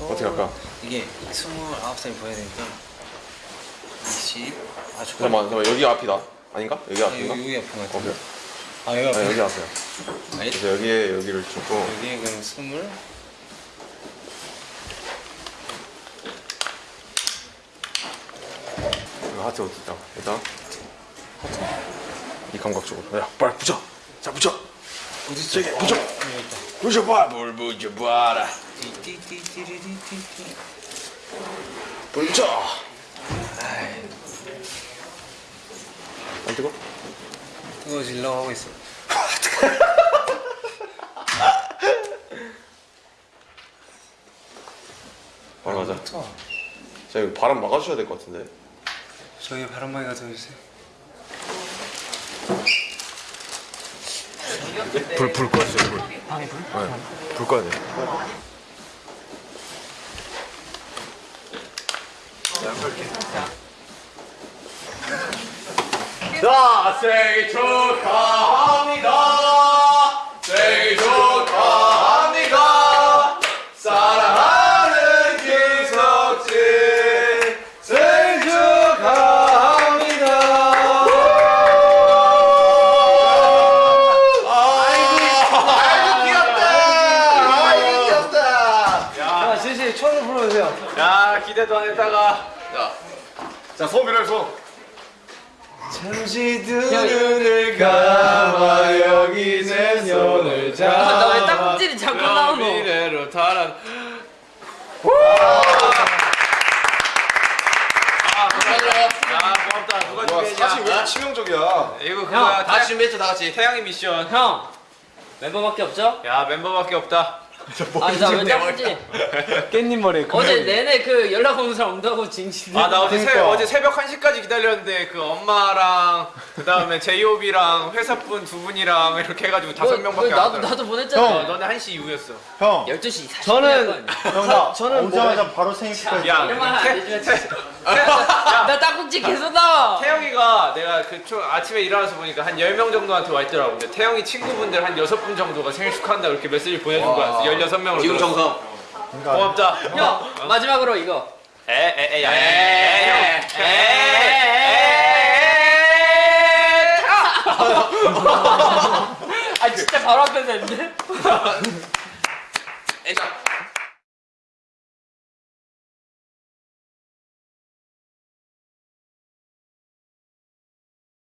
어떻게 할까? 이게 29살 보여야 되니까 20 아, 잠깐만 잠깐만. 여기 앞이다. 아닌가? 여기 아, 앞인가? 여기, 여기 앞인 것 오케이. 같은데 아 여기 아, 앞에 여기 앞이야. 아니, 그래서 여기에 여기를 주고. 여기 그럼 20 이거 하트 어디 있다? 일단 하트? 이 감각 쪽으로. 야 빨리 붙여! 자 붙여! 어디 있어? 붙여! 붙여봐 뭘붙 여봐라 띠띠띠띠리띠띠 불 붙여 안 뜨거? 뜨거워질러 하고 있어. 바로 가자 자 이거 바람 막아주셔야 될 것 같은데. 저기 바람막이 가져주세요 불, 불 꺼주세요 불. 방에 불? 네, 불 꺼야 돼 자, 생일 축하 초를 불러주세요. 야 기대도 안 했다가. 자, 자 소민을 손. 잠시 두 눈을 감아 여기 내 손을 잡아. 나왜 딱지를 자꾸 나오노? 미래로 달아. 아 고맙다 아 고맙다. 누가 준비했냐? 사실 왜 치명적이야? 이거 형, 그거야 다 준비했죠 다 같이 태양의 미션. 형 멤버밖에 없죠? 야 멤버밖에 없다 아니 나왜 딱지? 깻잎 머리 어제 내내 그 연락 오는 사람 온다고 징징. 아나 어제 새, 그러니까. 어제 새벽 1시까지 기다렸는데 그 엄마랑 그 다음에 제이홉이랑 회사분 두 분이랑 이렇게 해가지고 다섯 명밖에 안 나도 왔더라 나도 보냈잖아. 어, 너네 1시 이후였어 형, 12시 40분. 저는 형, 저는 오자마자 바로 생일 축하해. 야, 이런 말안 태- 해주면 태- 진짜. 나 딱지 계속 나와. 태영이가 내가 그 초, 아침에 일어나서 보니까 한 10명 정도한테 와 있더라고. 근데 태영이 친구분들 한 6분 정도가 생일 축하한다고 이렇게 메시지 보내준 거야. 16명으로. 지금 정성 고맙다. 형 마지막으로 이거. 에에에 야. 아 진짜 바로 앞에서 했는데. 에자.